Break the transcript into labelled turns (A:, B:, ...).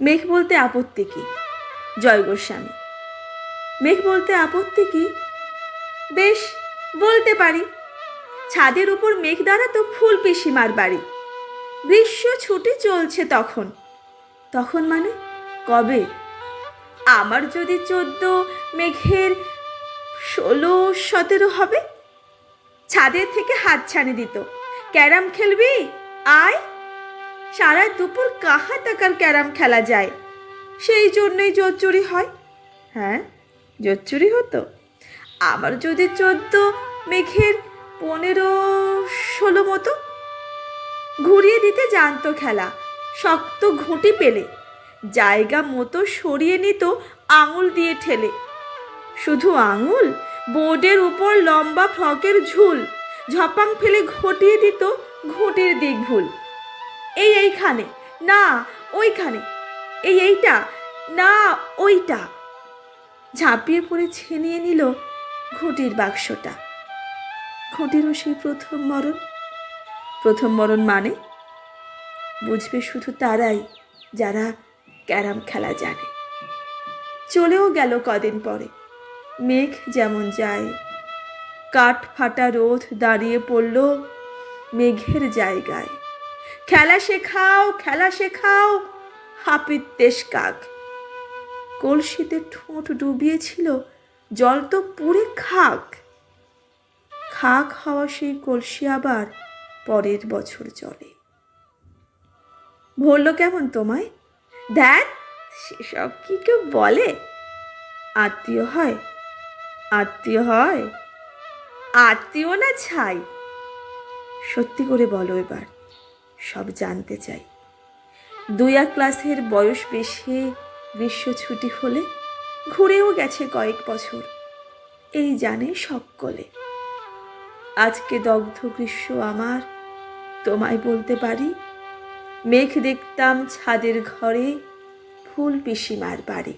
A: মেঘ বলতে আপত্তি কি? জয় গোস্বামী। মেঘ বলতে আপত্তি কি? বেশ, বলতে পারি। ছাদের উপর মেঘ দাঁড়াতো ফুল পিসিমার বাড়ি। গ্রীষ্ম ছুটি চলছে তখন। তখন মানে? কবে? আমার যদি চোদ্দ, মেঘের ষোলো, সতেরো হবে? ছাদের থেকে হাত ছানি দিত। ক্যারাম খেলবি? আয়। সারা দুপুর কাহা টাকার ক্যারাম খেলা যায়? সেই জন্যই জোর চুরি হয়। হ্যাঁ জোর চুরি হতো। আমার যদি চোদ্দ, মেঘের পনেরো, ষোলো মতো। ঘুরিয়ে দিতে জানতো খেলা, শক্ত ঘুঁটি পেলে। জায়গা মতো সরিয়ে নিত আঙুল দিয়ে ঠেলে। শুধু আঙুল, বোর্ডের উপর লম্বা ফ্রকের ঝুল, ঝপাং ফেলে ঘটিয়ে দিত ঘুঁটির দিক ভুল এই এইখানে, না ওইখানে, এই এইটা, না ওইটা। ঝাঁপিয়ে পড়ে ছিনিয়ে নিল ঘুঁটির বাক্সটা। ঘুঁটিরও সেই প্রথম মরণ। প্রথম মরণ মানে? বুঝবে শুধু তারাই যারা ক্যারাম খেলা জানে। চলেও গেল কদিন পরে। মেঘ যেমন যায়, কাঠ ফাটা রোদ দাঁড়িয়ে পড়ল মেঘের জায়গায়। খেলা শেখাও খেলা শেখাও হাপিত দেশ কাক। কলসিতে ঠোঁট ডুবিয়েছিল, জল তো পুরে খাক। খাক হওয়া সেই কলসি আবার পরের বছর চলে ভরল কেমন তোমায়? দেখ, সেসব কি কেউ বলে? আত্মীয় হয় আত্মীয় হয়, আত্মীয় না ছাই? সত্যি করে বলো এবার। সব জানতে চাই। এক ক্লাসের বয়স বেশি গ্রীষ্ম ছুটি হলে ঘুরেও গেছে কয়েক বছর। এই জানে সকলে। আজকে দগ্ধ গ্রীষ্ম আমার, তোমায় বলতে পারি, মেঘ দেখতাম ছাদের ঘরে ফুল পিসিমার বাড়ি।